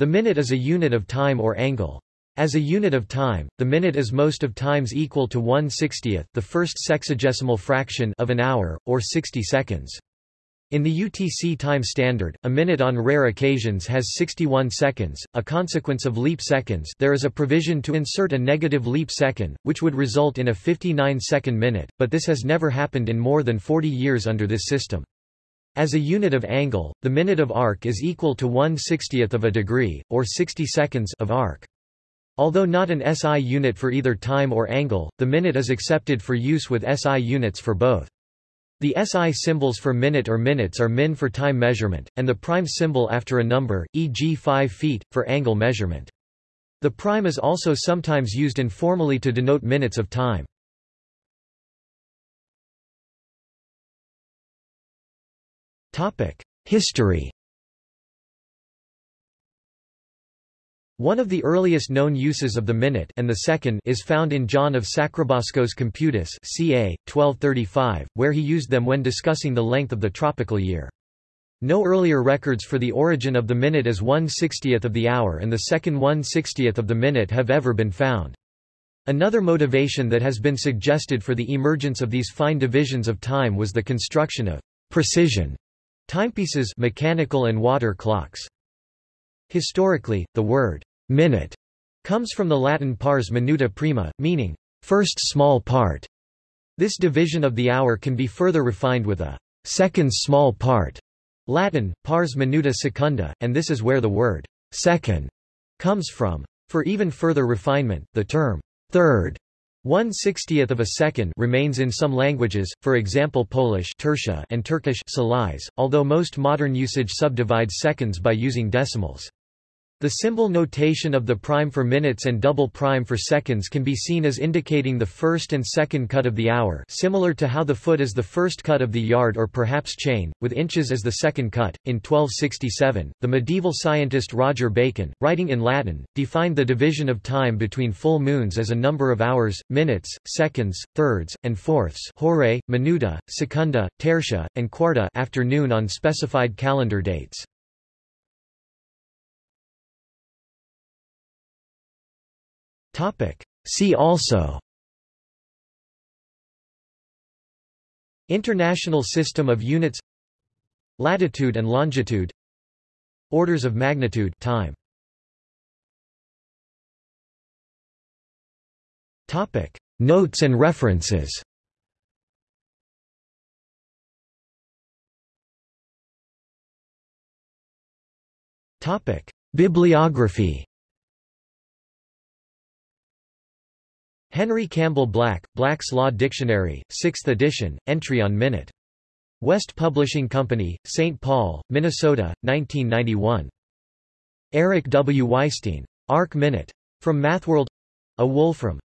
The minute is a unit of time or angle. As a unit of time, the minute is most of times equal to 1 60th the first sexagesimal fraction of an hour, or 60 seconds. In the UTC time standard, a minute on rare occasions has 61 seconds, a consequence of leap seconds there is a provision to insert a negative leap second, which would result in a 59-second minute, but this has never happened in more than 40 years under this system. As a unit of angle, the minute of arc is equal to 1 60th of a degree, or 60 seconds of arc. Although not an SI unit for either time or angle, the minute is accepted for use with SI units for both. The SI symbols for minute or minutes are min for time measurement, and the prime symbol after a number, e.g. 5 feet, for angle measurement. The prime is also sometimes used informally to denote minutes of time. History One of the earliest known uses of the minute and the second is found in John of Sacrobosco's Computus ca. 1235, where he used them when discussing the length of the tropical year. No earlier records for the origin of the minute as 1 60th of the hour and the second 1 60th of the minute have ever been found. Another motivation that has been suggested for the emergence of these fine divisions of time was the construction of precision timepieces mechanical and water clocks. Historically, the word Minute comes from the Latin pars minuta prima, meaning first small part. This division of the hour can be further refined with a second small part, Latin, pars minuta secunda, and this is where the word second comes from. For even further refinement, the term third one sixtieth of a second remains in some languages, for example Polish and Turkish although most modern usage subdivides seconds by using decimals. The symbol notation of the prime for minutes and double prime for seconds can be seen as indicating the first and second cut of the hour similar to how the foot is the first cut of the yard or perhaps chain, with inches as the second cut. In 1267, the medieval scientist Roger Bacon, writing in Latin, defined the division of time between full moons as a number of hours, minutes, seconds, thirds, and fourths hora, minuta, secunda, tertia, and quarta afternoon on specified calendar dates. See also. International System of Units. Latitude and longitude. Orders of magnitude time. Topic. Notes and references. Topic. Bibliography Henry Campbell Black, Black's Law Dictionary, 6th edition, entry on minute. West Publishing Company, St. Paul, Minnesota, 1991. Eric W. Weisstein. Arc Minute. From Mathworld A Wolfram.